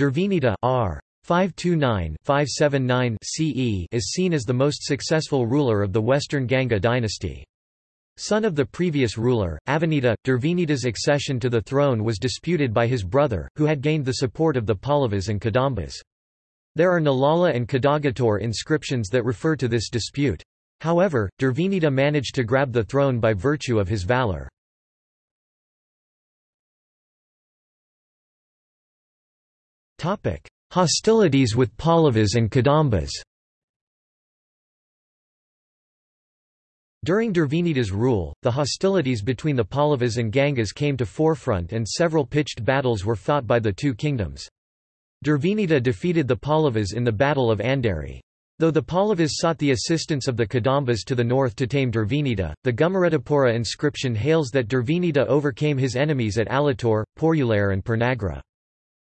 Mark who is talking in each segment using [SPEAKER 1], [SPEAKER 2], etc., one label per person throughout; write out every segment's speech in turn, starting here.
[SPEAKER 1] Durvinita R. 529-579 CE is seen as the most successful ruler of the Western Ganga dynasty. Son of the previous ruler, Avinita, Durvinita's accession to the throne was disputed by his brother, who had gained the support of the Pallavas and Kadambas. There are Nalala and Kadagatur inscriptions that refer to this dispute. However, Durvinita managed to grab the throne by virtue of his valor. Hostilities with Pallavas and Kadambas During Durvinita's rule, the hostilities between the Pallavas and Gangas came to forefront and several pitched battles were fought by the two kingdoms. Durvinita defeated the Pallavas in the Battle of Andheri. Though the Pallavas sought the assistance of the Kadambas to the north to tame Durvinita, the Gummareddipura inscription hails that Durvinita overcame his enemies at Alator, Porulare and Pernagra.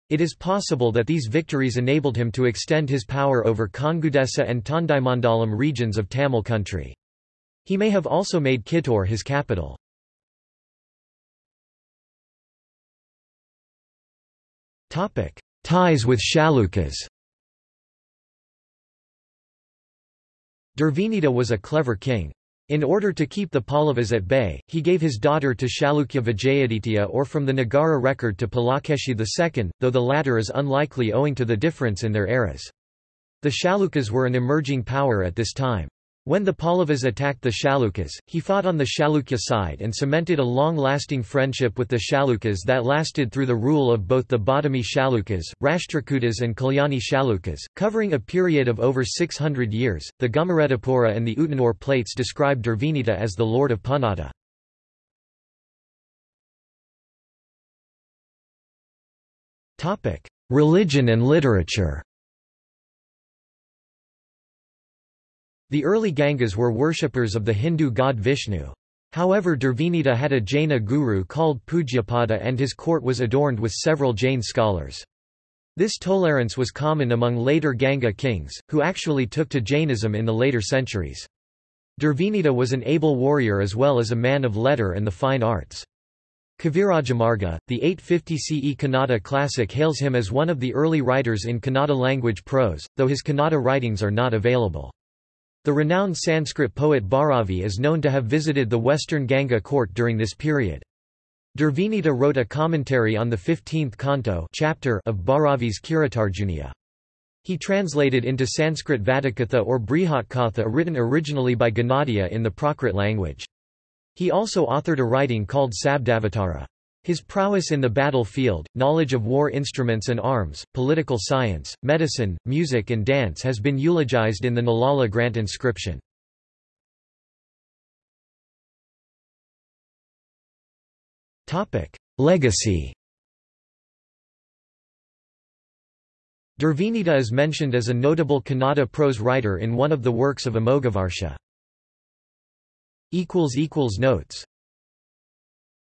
[SPEAKER 1] It is possible that these victories enabled him to extend his power over Kongudesa and Tondaimandalam regions of Tamil country. He may have also made Kittur his capital. Ties with Chalukyas Durvinita was a clever king. In order to keep the Pallavas at bay, he gave his daughter to Chalukya Vijayaditya or from the Nagara record to Pulakeshi II, though the latter is unlikely owing to the difference in their eras. The Chalukyas were an emerging power at this time. When the Pallavas attacked the Chalukyas, he fought on the Chalukya side and cemented a long-lasting friendship with the Chalukyas that lasted through the rule of both the Badami Chalukyas, Rashtrakutas and Kalyani Chalukyas, covering a period of over 600 years. The Gummareddipura and the Utanur plates describe Durvinita as the lord of Panada. Religion and literature The early Gangas were worshippers of the Hindu god Vishnu. However Durvinita had a Jaina guru called Pujyapada and his court was adorned with several Jain scholars. This tolerance was common among later Ganga kings, who actually took to Jainism in the later centuries. Durvinita was an able warrior as well as a man of letter and the fine arts. Kavirajamarga, the 850 CE Kannada classic hails him as one of the early writers in Kannada language prose, though his Kannada writings are not available. The renowned Sanskrit poet Bharavi is known to have visited the western Ganga court during this period. Durvinita wrote a commentary on the 15th canto chapter of Bharavi's Kiratarjuniya. He translated into Sanskrit Vatikatha or Brihatkatha written originally by Gunadhya in the Prakrit language. He also authored a writing called Sabdavatara. His prowess in the battlefield, knowledge of war instruments and arms, political science, medicine, music and dance has been eulogized in the Nalala Grant inscription. Legacy Durvinita is mentioned as a notable Kannada prose writer in one of the works of Amoghavarsha. Notes